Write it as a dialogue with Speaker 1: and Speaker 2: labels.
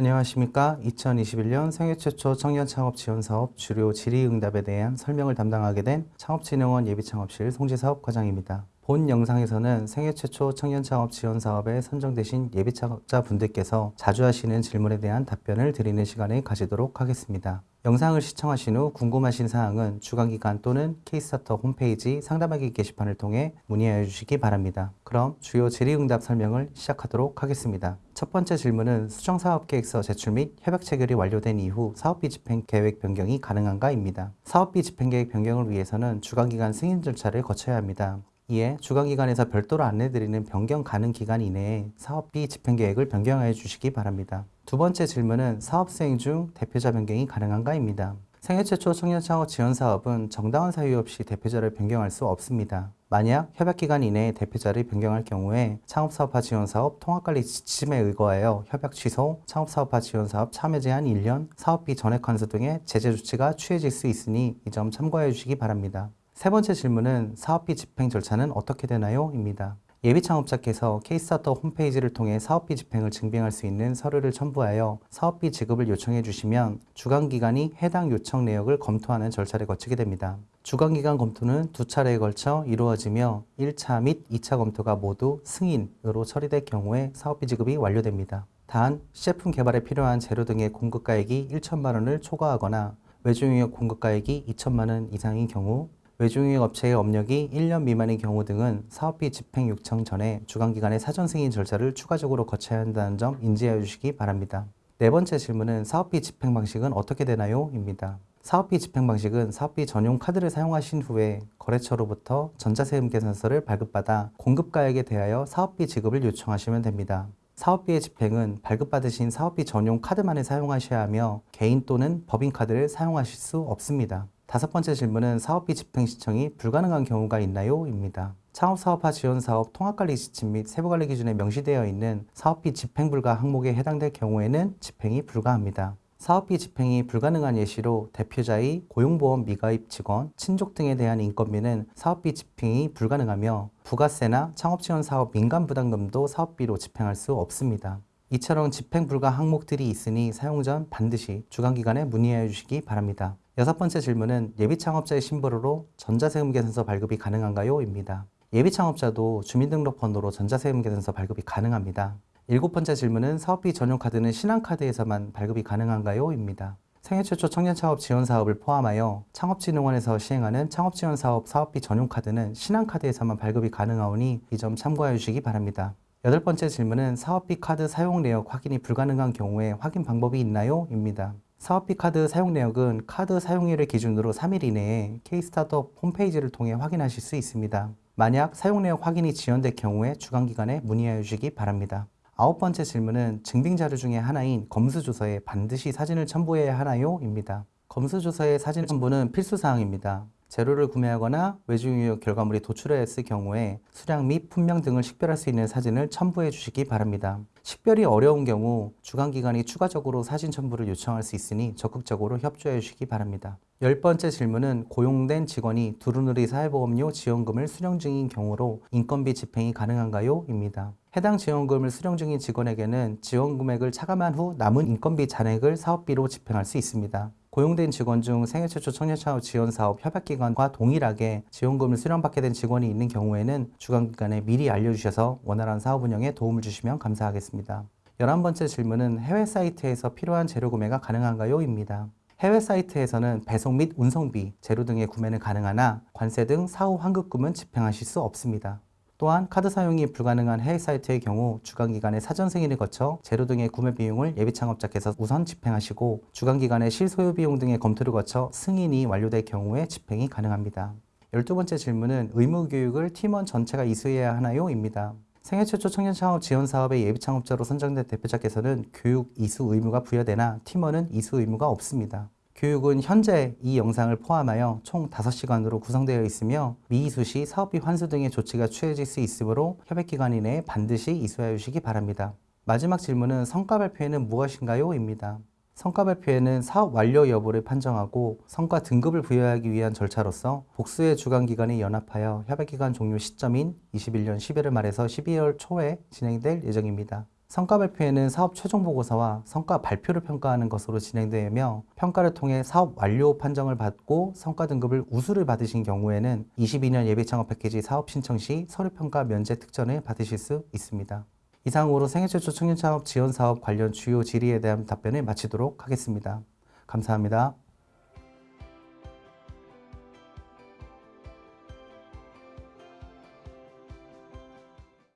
Speaker 1: 안녕하십니까. 2021년 생애 최초 청년 창업 지원 사업 주요 질의응답에 대한 설명을 담당하게 된 창업진흥원 예비창업실 송지사업 과장입니다. 본 영상에서는 생애 최초 청년 창업 지원 사업에 선정되신 예비 창업자 분들께서 자주 하시는 질문에 대한 답변을 드리는 시간을 가지도록 하겠습니다. 영상을 시청하신 후 궁금하신 사항은 주관기관 또는 K스타트업 홈페이지 상담하기 게시판을 통해 문의하여 주시기 바랍니다. 그럼 주요 질의응답 설명을 시작하도록 하겠습니다. 첫 번째 질문은 수정사업계획서 제출 및 협약 체결이 완료된 이후 사업비 집행 계획 변경이 가능한가입니다. 사업비 집행 계획 변경을 위해서는 주관기관 승인 절차를 거쳐야 합니다. 이에 주간기관에서 별도로 안내드리는 변경 가능 기간 이내에 사업비 집행 계획을 변경하여 주시기 바랍니다. 두 번째 질문은 사업 수행 중 대표자 변경이 가능한가입니다. 생애 최초 청년 창업 지원 사업은 정당한 사유 없이 대표자를 변경할 수 없습니다. 만약 협약기간 이내에 대표자를 변경할 경우에 창업사업화 지원사업 통합관리 지침에 의거하여 협약 취소, 창업사업화 지원사업 참여 제한 1년, 사업비 전액 환수 등의 제재 조치가 취해질 수 있으니 이 점 참고해 주시기 바랍니다. 세 번째 질문은 사업비 집행 절차는 어떻게 되나요? 입니다. 예비 창업자께서 케이스스타터 홈페이지를 통해 사업비 집행을 증빙할 수 있는 서류를 첨부하여 사업비 지급을 요청해 주시면 주간기관이 해당 요청 내역을 검토하는 절차를 거치게 됩니다. 주간기관 검토는 두 차례에 걸쳐 이루어지며 1차 및 2차 검토가 모두 승인으로 처리될 경우에 사업비 지급이 완료됩니다. 단, 시제품 개발에 필요한 재료 등의 공급가액이 1천만 원을 초과하거나 외주용역 공급가액이 2천만 원 이상인 경우 외주용역 업체의 업력이 1년 미만인 경우 등은 사업비 집행 요청 전에 주간기관의 사전 승인 절차를 추가적으로 거쳐야 한다는 점 인지해 주시기 바랍니다. 네 번째 질문은 사업비 집행 방식은 어떻게 되나요? 입니다. 사업비 집행 방식은 사업비 전용 카드를 사용하신 후에 거래처로부터 전자세금 계산서를 발급받아 공급가액에 대하여 사업비 지급을 요청하시면 됩니다. 사업비의 집행은 발급받으신 사업비 전용 카드만을 사용하셔야 하며 개인 또는 법인카드를 사용하실 수 없습니다. 다섯 번째 질문은 사업비 집행 신청이 불가능한 경우가 있나요? 입니다. 창업사업화 지원사업 통합관리 지침 및 세부관리 기준에 명시되어 있는 사업비 집행 불가 항목에 해당될 경우에는 집행이 불가합니다. 사업비 집행이 불가능한 예시로 대표자의 고용보험 미가입 직원, 친족 등에 대한 인건비는 사업비 집행이 불가능하며 부가세나 창업지원 사업 민간부담금도 사업비로 집행할 수 없습니다. 이처럼 집행 불가 항목들이 있으니 사용 전 반드시 주간기관에 문의해 주시기 바랍니다. 여섯 번째 질문은 예비 창업자의 신분으로 전자세금 계산서 발급이 가능한가요? 입니다. 예비 창업자도 주민등록번호로 전자세금 계산서 발급이 가능합니다. 일곱 번째 질문은 사업비 전용 카드는 신한카드에서만 발급이 가능한가요? 입니다. 생애 최초 청년 창업 지원 사업을 포함하여 창업진흥원에서 시행하는 창업지원 사업 사업비 전용 카드는 신한카드에서만 발급이 가능하오니 이 점 참고해 주시기 바랍니다. 여덟 번째 질문은 사업비 카드 사용 내역 확인이 불가능한 경우에 확인 방법이 있나요? 입니다. 사업비 카드 사용 내역은 카드 사용일을 기준으로 3일 이내에 K스타트업 홈페이지를 통해 확인하실 수 있습니다. 만약 사용 내역 확인이 지연될 경우에 주간기관에 문의하여 주시기 바랍니다. 아홉 번째 질문은 증빙 자료 중에 하나인 검수조서에 반드시 사진을 첨부해야 하나요? 입니다. 검수조서의 사진 첨부는 필수사항입니다. 재료를 구매하거나 외주유효 결과물이 도출했을 경우에 수량 및 품명 등을 식별할 수 있는 사진을 첨부해 주시기 바랍니다. 식별이 어려운 경우 주간기관이 추가적으로 사진 첨부를 요청할 수 있으니 적극적으로 협조해 주시기 바랍니다. 열 번째 질문은 고용된 직원이 두루누리 사회보험료 지원금을 수령 중인 경우로 인건비 집행이 가능한가요? 입니다. 해당 지원금을 수령 중인 직원에게는 지원 금액을 차감한 후 남은 인건비 잔액을 사업비로 집행할 수 있습니다. 고용된 직원 중 생애 최초 청년창업 지원 사업 협약기관과 동일하게 지원금을 수령받게 된 직원이 있는 경우에는 주간기관에 미리 알려주셔서 원활한 사업 운영에 도움을 주시면 감사하겠습니다. 열한 번째 질문은 해외 사이트에서 필요한 재료 구매가 가능한가요? 입니다. 해외 사이트에서는 배송 및 운송비, 재료 등의 구매는 가능하나 관세 등 사후 환급금은 집행하실 수 없습니다. 또한 카드 사용이 불가능한 해외 사이트의 경우 주간기간의 사전 승인을 거쳐 재료 등의 구매 비용을 예비 창업자께서 우선 집행하시고 주간기간의 실소요 비용 등의 검토를 거쳐 승인이 완료될 경우에 집행이 가능합니다. 열두 번째 질문은 의무교육을 팀원 전체가 이수해야 하나요? 입니다. 생애 최초 청년 창업 지원 사업의 예비 창업자로 선정된 대표자께서는 교육 이수 의무가 부여되나 팀원은 이수 의무가 없습니다. 교육은 현재 이 영상을 포함하여 총 5시간으로 구성되어 있으며 미이수 시 사업비 환수 등의 조치가 취해질 수 있으므로 협약기간 이내에 반드시 이수하여 주시기 바랍니다. 마지막 질문은 성과 발표에는 무엇인가요? 입니다. 성과 발표에는 사업 완료 여부를 판정하고 성과 등급을 부여하기 위한 절차로서 복수의 주관 기관이 연합하여 협약 기간 종료 시점인 21년 11월 말에서 12월 초에 진행될 예정입니다. 성과 발표에는 사업 최종 보고서와 성과 발표를 평가하는 것으로 진행되며 평가를 통해 사업 완료 판정을 받고 성과 등급을 우수를 받으신 경우에는 22년 예비 창업 패키지 사업 신청 시 서류 평가 면제 특전을 받으실 수 있습니다. 이상으로 생애 최초 청년 창업 지원 사업 관련 주요 질의에 대한 답변을 마치도록 하겠습니다. 감사합니다.